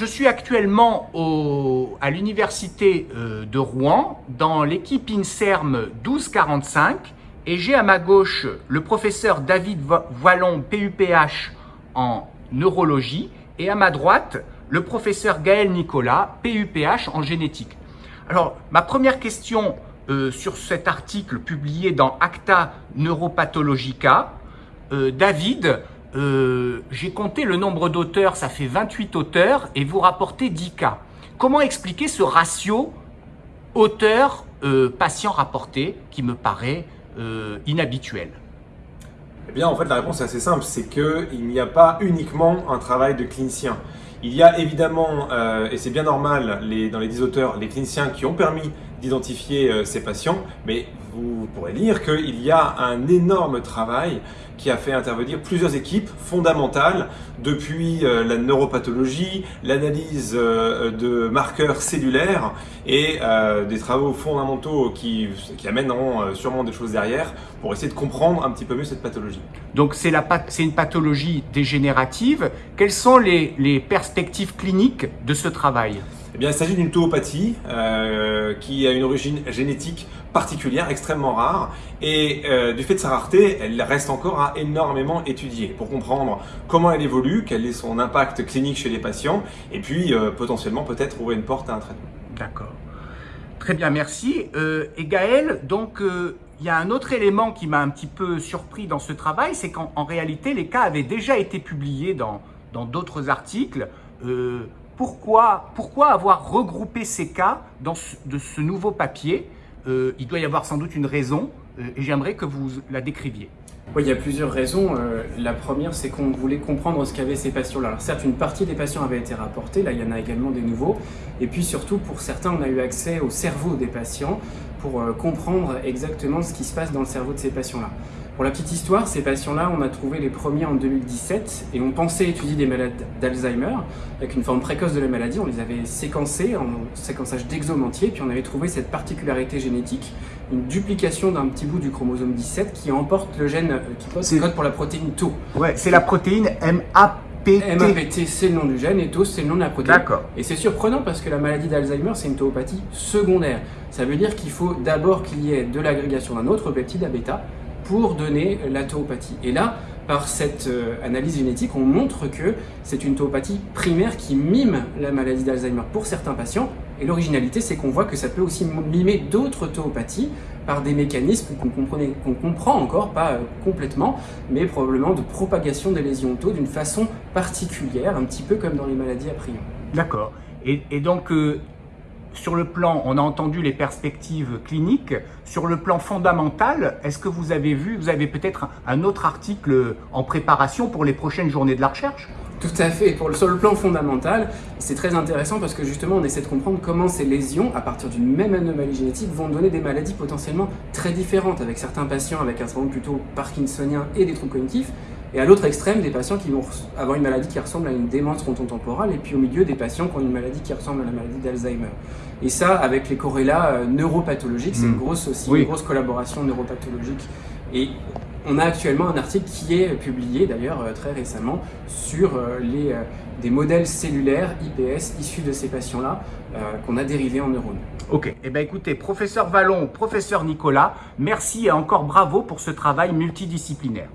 je suis actuellement à l'université euh, de Rouen dans l'équipe INSERM 1245 et j'ai à ma gauche le professeur David Voilon, PUPH en neurologie et à ma droite le professeur Gaël Nicolas, PUPH en génétique. Alors, ma première question euh, sur cet article publié dans Acta Neuropathologica, euh, David, euh, j'ai compté le nombre d'auteurs, ça fait 28 auteurs, et vous rapportez 10 cas. Comment expliquer ce ratio auteur-patient rapporté qui me paraît inhabituel? Eh bien, en fait, la réponse est assez simple, c'est qu'il n'y a pas uniquement un travail de clinicien. Il y a évidemment, et c'est bien normal, dans les 10 auteurs, les cliniciens qui ont permis d'identifier euh, ces patients, mais vous pourrez lire qu'il y a un énorme travail qui a fait intervenir plusieurs équipes fondamentales depuis euh, la neuropathologie, l'analyse euh, de marqueurs cellulaires et des travaux fondamentaux qui, qui amèneront sûrement des choses derrière pour essayer de comprendre un petit peu mieux cette pathologie. Donc c'est une pathologie dégénérative. Quelles sont les, les perspectives cliniques de ce travail eh bien, il s'agit d'une tauopathie euh, qui a une origine génétique particulière, extrêmement rare, et euh, du fait de sa rareté, elle reste encore à énormément étudier pour comprendre comment elle évolue, quel est son impact clinique chez les patients, et puis euh, potentiellement peut-être ouvrir une porte à un traitement. D'accord. Très bien, merci. et Gaël, donc il y a un autre élément qui m'a un petit peu surpris dans ce travail, c'est qu'en réalité, les cas avaient déjà été publiés dans d'autres articles pourquoi, pourquoi avoir regroupé ces cas dans ce, de ce nouveau papier? Euh, Il doit y avoir sans doute une raison euh, et j'aimerais que vous la décriviez. Oui, il y a plusieurs raisons. Euh, la première, c'est qu'on voulait comprendre ce qu'avaient ces patients-là. Alors certes, une partie des patients avait été rapportée, là il y en a également des nouveaux. Et puis surtout, pour certains, on a eu accès au cerveau des patients pour comprendre exactement ce qui se passe dans le cerveau de ces patients-là. Pour la petite histoire, ces patients-là, on a trouvé les premiers en 2017 et on pensait étudier des malades d'Alzheimer avec une forme précoce de la maladie. On les avait séquencés en séquençage d'exome entier, puis on avait trouvé cette particularité génétique, une duplication d'un petit bout du chromosome 17 qui emporte le gène euh, qui code pour la protéine Tau. Ouais, c'est la protéine MAPT. MAPT, c'est le nom du gène et Tau, c'est le nom de la protéine. D'accord. Et c'est surprenant parce que la maladie d'Alzheimer, c'est une tauopathie secondaire. Ça veut dire qu'il faut d'abord qu'il y ait de l'agrégation d'un autre peptide à bêta pour donner la tauopathie. Et là, par cette euh, analyse génétique, on montre que c'est une tauopathie primaire qui mime la maladie d'Alzheimer pour certains patients. Et l'originalité, c'est qu'on voit que ça peut aussi mimer d'autres tauopathies par des mécanismes qu'on comprend encore, pas euh, complètement, mais probablement de propagation des lésions tau d'une façon particulière, un petit peu comme dans les maladies à prion. D'accord. Et, et, donc, euh, sur le plan, on a entendu les perspectives cliniques, sur le plan fondamental, est-ce que vous avez vu, vous avez peut-être un autre article en préparation pour les prochaines journées de la recherche? Tout à fait. Pour le, sur le plan fondamental, c'est très intéressant parce que justement, on essaie de comprendre comment ces lésions, à partir d'une même anomalie génétique, vont donner des maladies potentiellement très différentes, avec certains patients avec un syndrome plutôt parkinsonien et des troubles cognitifs, et à l'autre extrême, des patients qui vont avoir une maladie qui ressemble à une démence frontotemporale, et puis au milieu, des patients qui ont une maladie qui ressemble à la maladie d'Alzheimer. Et ça, avec les corrélats euh, neuropathologiques, c'est une hmm. grosse aussi, une grosse collaboration neuropathologique. Et on a actuellement un article qui est publié, d'ailleurs euh, très récemment, sur euh, les, des modèles cellulaires IPS issus de ces patients-là, qu'on a dérivés en neurones. Ok, eh bien écoutez, professeur Vallon, professeur Nicolas, merci et encore bravo pour ce travail multidisciplinaire.